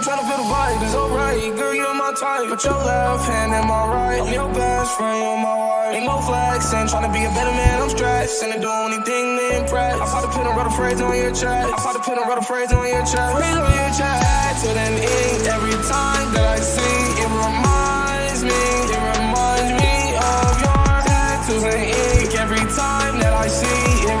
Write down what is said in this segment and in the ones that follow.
Been trying to feel the vibe, it's alright. Girl, you're my type. Put your left hand in my right. I'm your best friend, you're my wife. Ain't no flex, and trying to be a better man, I'm stressed. And I do anything to impress. I put a pin and wrote a phrase on your chest. I put a pin and wrote a phrase on your chest. Phrase on your chest. To then ink every time that I see it reminds me, it reminds me of your tattoos and ink every time that I see it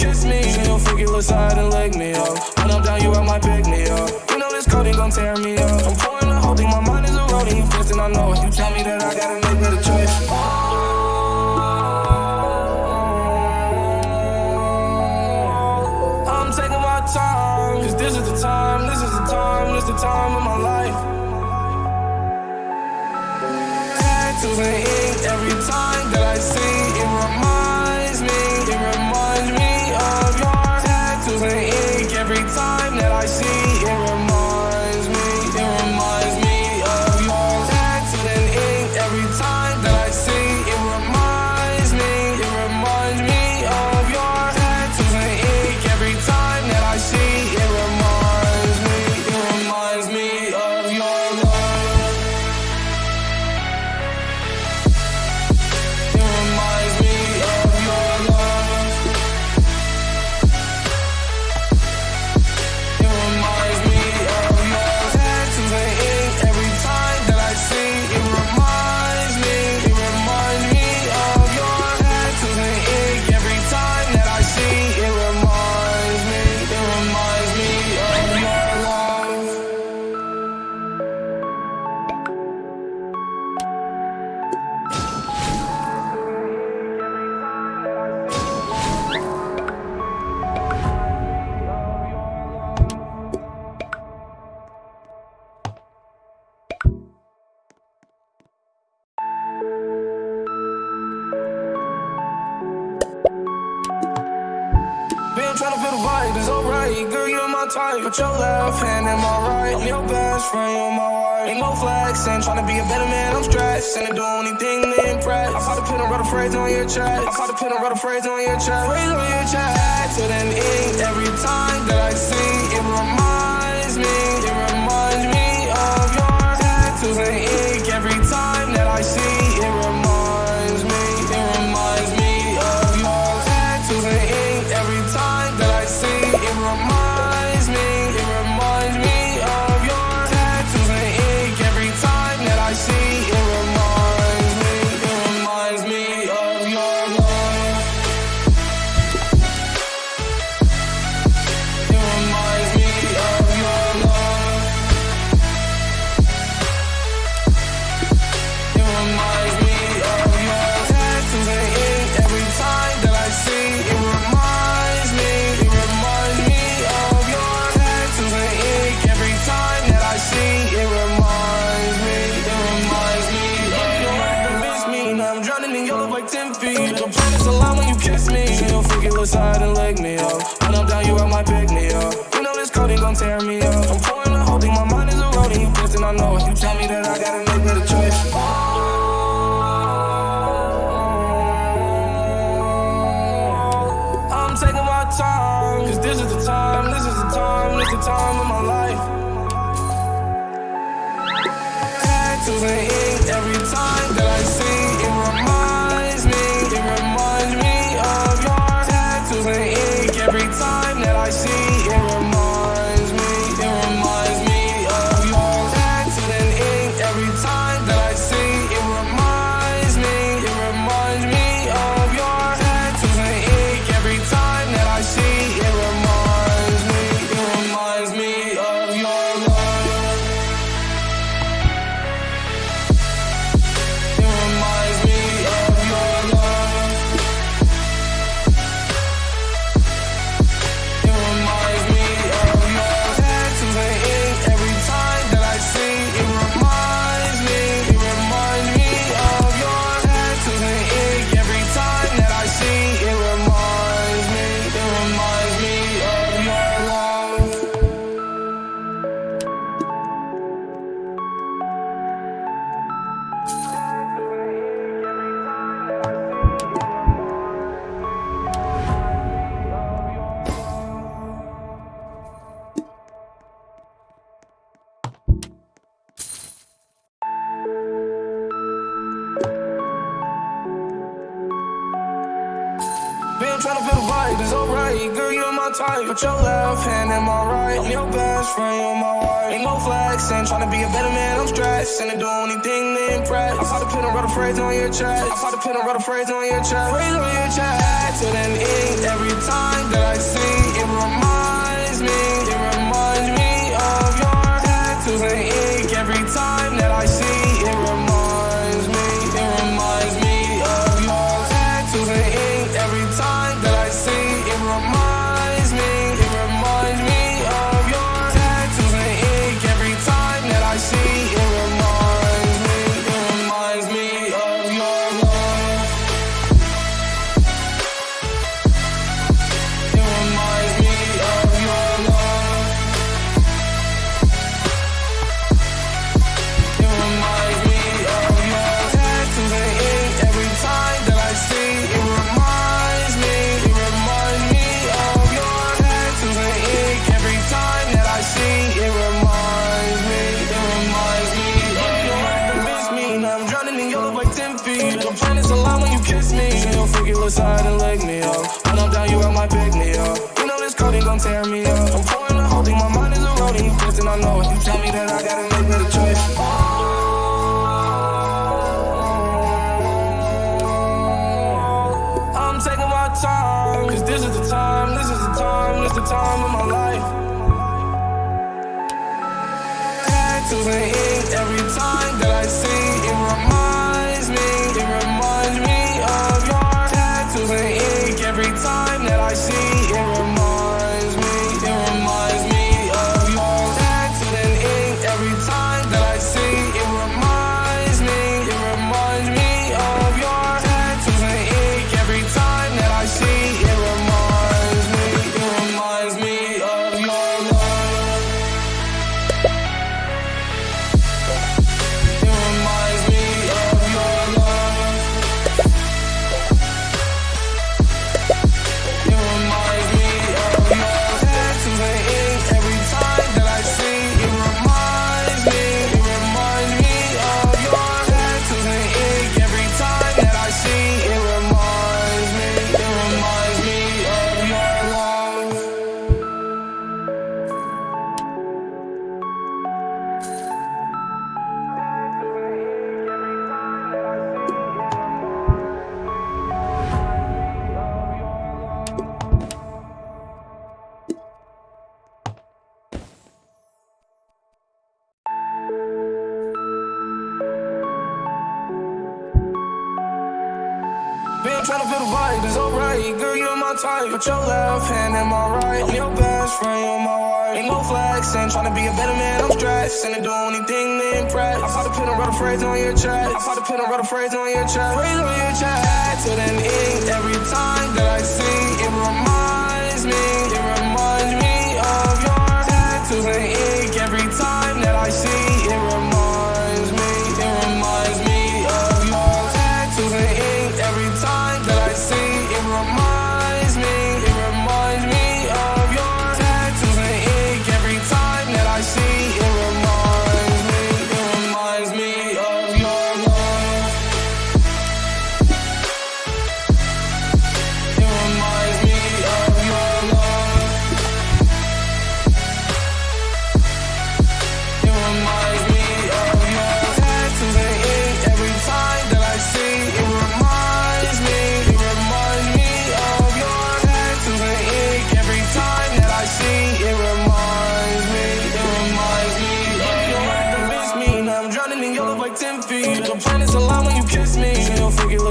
kiss me. You'll figure aside and leg me up. When I'm down, you out my pick me up. You know this coding gon' tear me up. I'm pouring the whole thing, my mind is eroding. You fist and I know it. You tell me that I gotta make better choice. I'm taking my time, cause this is the time, this is the time, this is the time of my life. Tattoos and ink every time that I see it reminds Type. Put your left hand in my right. I'm your best friend, you're my wife. Ain't no flex, and trying to be a better man, I'm stressed. And do anything to impress. I put a pin and wrote a phrase on your chest. I put a pin and wrote a phrase on your chest. Phrase on your chest. To then ink every time that I see. It reminds Aside and leg me up. When I'm down, you out my pick me up. You know this gon' tear me up. I'm the whole thing, my mind is. You I know it. You tell me that I gotta make choice. I'm taking my time, cause this is the time, this is the time, this is the time of my life. Tattoos and ink every time To feel the vibe, it's alright. Girl, you're my type. Put your left hand in my right. I'm your best friend, you're my wife. Ain't no flexing, trying to be a better man. I'm stressed, and do anything to impress. I put a pin a phrase on your chest. I put a pin a phrase on your chest. Phrase on your chest. So then ink every time that I Side and leg me up. When I'm down, you out my pick me up. You know this coding gon' tear me up. I'm the my mind is eroding. You I know. You tell me that I gotta make choice. Oh, my time, cause this is the time, this is the time, this is the time of my life. Tattoos and ink every time that I see it reminds Been trying to feel the vibe, it's alright. Girl, you're my type. Put your left hand in my right. I'm your best friend, you're my wife. Ain't no flexing, trying to be a better man. I'm stressed, and I do anything to impress. I put a pin and write a phrase on your chest. I put a pin and write a phrase on your chest. Phrase on your chest. So then ink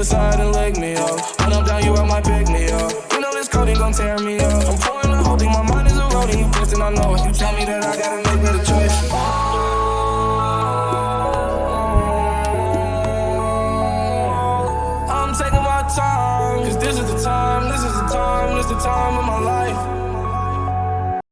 Side and leg me up. When I'm down, you out my pick me up. You know this coding gon' tear me up. I'm pouring the whole thing, my mind is eroding. You twisting, I know it. You tell me that I gotta make better choice. I'm taking my time, cause this is the time, this is the time, this is the time of my life.